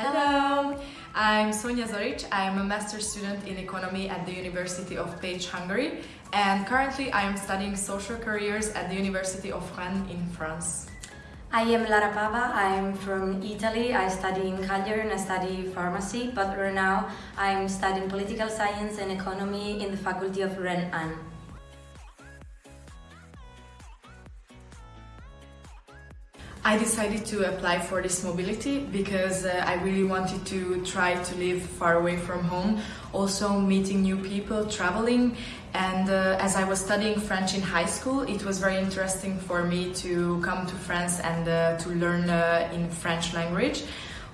Hello! I'm Sonja Zoric. I'm a master's student in economy at the University of Pécs, Hungary, and currently I am studying social careers at the University of Rennes in France. I am Lara Pava, I'm from Italy, I study in Cagliari and I study pharmacy, but right now I'm studying political science and economy in the faculty of Rennes I decided to apply for this mobility because uh, I really wanted to try to live far away from home, also meeting new people, traveling and uh, as I was studying French in high school it was very interesting for me to come to France and uh, to learn uh, in French language.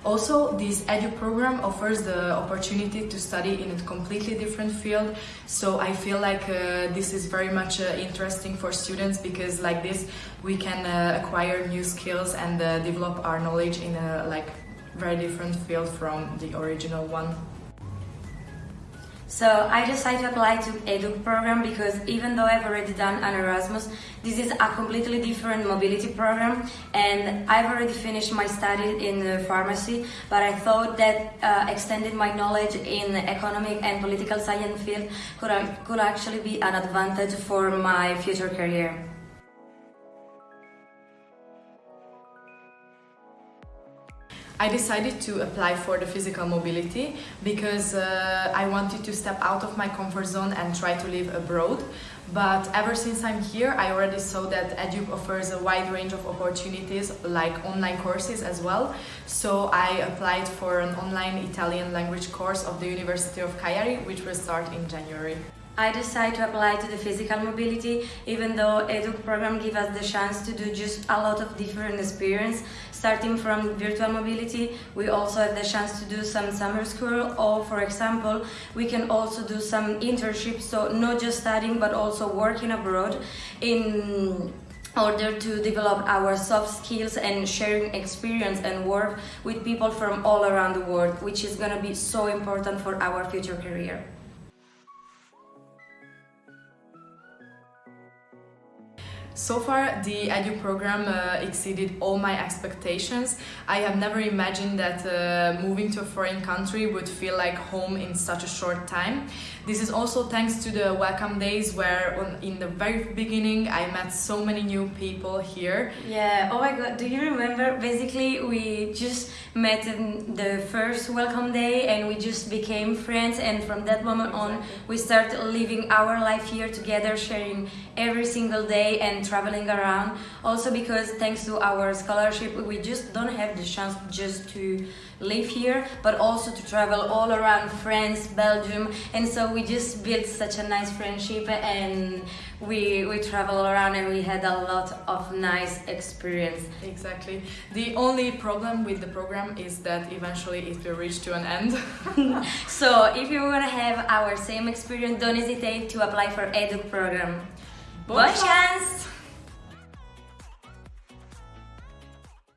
Also, this EDU program offers the opportunity to study in a completely different field, so I feel like uh, this is very much uh, interesting for students because like this we can uh, acquire new skills and uh, develop our knowledge in a like very different field from the original one. So I decided to apply to EDUC program because even though I've already done an Erasmus, this is a completely different mobility program and I've already finished my study in pharmacy, but I thought that uh, extending my knowledge in economic and political science field could, could actually be an advantage for my future career. I decided to apply for the physical mobility because uh, I wanted to step out of my comfort zone and try to live abroad. But ever since I'm here, I already saw that EDUC offers a wide range of opportunities like online courses as well. So I applied for an online Italian language course of the University of Cagliari, which will start in January. I decided to apply to the physical mobility even though EDUC program gives us the chance to do just a lot of different experience. Starting from virtual mobility, we also have the chance to do some summer school or for example, we can also do some internships, so not just studying but also working abroad in order to develop our soft skills and sharing experience and work with people from all around the world, which is going to be so important for our future career. So far, the EDU program uh, exceeded all my expectations. I have never imagined that uh, moving to a foreign country would feel like home in such a short time. This is also thanks to the welcome days where on, in the very beginning I met so many new people here. Yeah, oh my god, do you remember? Basically, we just met in the first welcome day and we just became friends and from that moment exactly. on we started living our life here together, sharing every single day and traveling around also because thanks to our scholarship we just don't have the chance just to live here but also to travel all around France, Belgium and so we just built such a nice friendship and we we travel around and we had a lot of nice experience. Exactly. The only problem with the program is that eventually it will reach to an end. so if you want to have our same experience don't hesitate to apply for EDUC program. Boa chance!